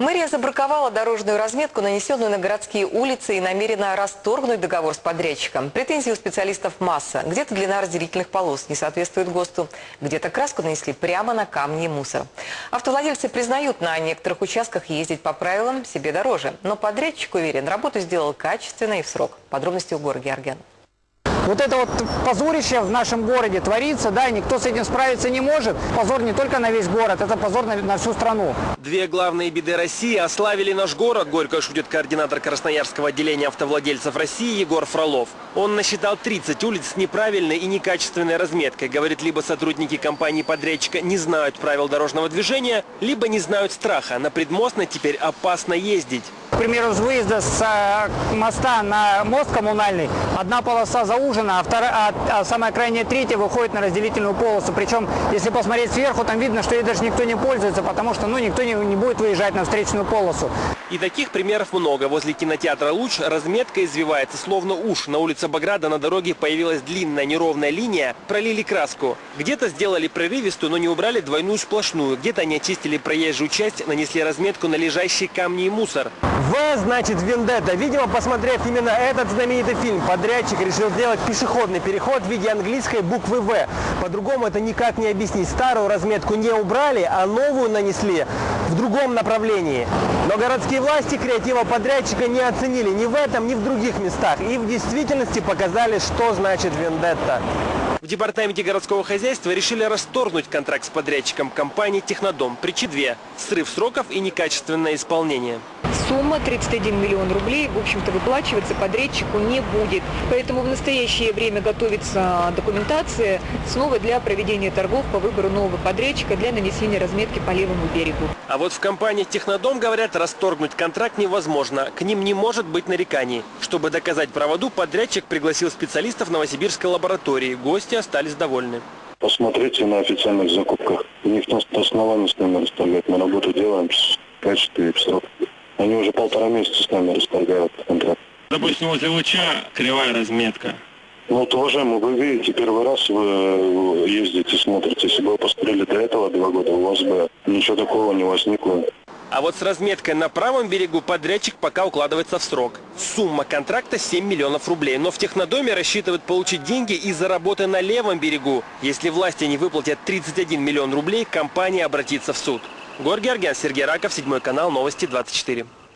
Мэрия забраковала дорожную разметку, нанесенную на городские улицы, и намерена расторгнуть договор с подрядчиком. Претензий у специалистов масса. Где-то длина разделительных полос не соответствует ГОСТу, где-то краску нанесли прямо на камни и мусор. Автовладельцы признают, на некоторых участках ездить по правилам себе дороже. Но подрядчик уверен, работу сделал качественно и в срок. Подробности у Гора Георгиан. Вот это вот позорище в нашем городе творится, да, и никто с этим справиться не может. Позор не только на весь город, это позор на, на всю страну. Две главные беды России ославили наш город, горько шутит координатор Красноярского отделения автовладельцев России Егор Фролов. Он насчитал 30 улиц с неправильной и некачественной разметкой. Говорит, либо сотрудники компании-подрядчика не знают правил дорожного движения, либо не знают страха. На предмостной теперь опасно ездить. К примеру, с выезда с э, моста на мост коммунальный одна полоса заужена, а, вторая, а, а самая крайняя третья выходит на разделительную полосу. Причем, если посмотреть сверху, там видно, что ей даже никто не пользуется, потому что ну, никто не, не будет выезжать на встречную полосу. И таких примеров много. Возле кинотеатра «Луч» разметка извивается, словно уж. На улице Баграда на дороге появилась длинная неровная линия, пролили краску. Где-то сделали прерывистую, но не убрали двойную сплошную. Где-то они очистили проезжую часть, нанесли разметку на лежащие камни и мусор. В значит Вендетта. Видимо, посмотрев именно этот знаменитый фильм, подрядчик решил сделать пешеходный переход в виде английской буквы В. По-другому это никак не объяснить. Старую разметку не убрали, а новую нанесли в другом направлении. Но городские власти креатива подрядчика не оценили ни в этом, ни в других местах. И в действительности показали, что значит Вендетта. В департаменте городского хозяйства решили расторгнуть контракт с подрядчиком компании «Технодом». Причины две – срыв сроков и некачественное исполнение. Сумма 31 миллион рублей, в общем-то, выплачиваться подрядчику не будет. Поэтому в настоящее время готовится документация снова для проведения торгов по выбору нового подрядчика для нанесения разметки по левому берегу. А вот в компании «Технодом» говорят, расторгнуть контракт невозможно. К ним не может быть нареканий. Чтобы доказать правоту, подрядчик пригласил специалистов Новосибирской лаборатории. Гости остались довольны. Посмотрите на официальных закупках. У них на основании с нами расторгают. Мы работу делаем с качеством и в срок. Они уже полтора месяца с нами расторгают контракт. Допустим, возле луча кривая разметка. Ну, вот, уважаемый, вы видите, первый раз вы ездите, смотрите. Если бы вы посмотрели до этого два года, у вас бы ничего такого не возникло. А вот с разметкой на правом берегу подрядчик пока укладывается в срок. Сумма контракта 7 миллионов рублей. Но в Технодоме рассчитывают получить деньги из-за работы на левом берегу. Если власти не выплатят 31 миллион рублей, компания обратится в суд. Гор Георгиан, Сергей Раков, Седьмой канал, Новости 24.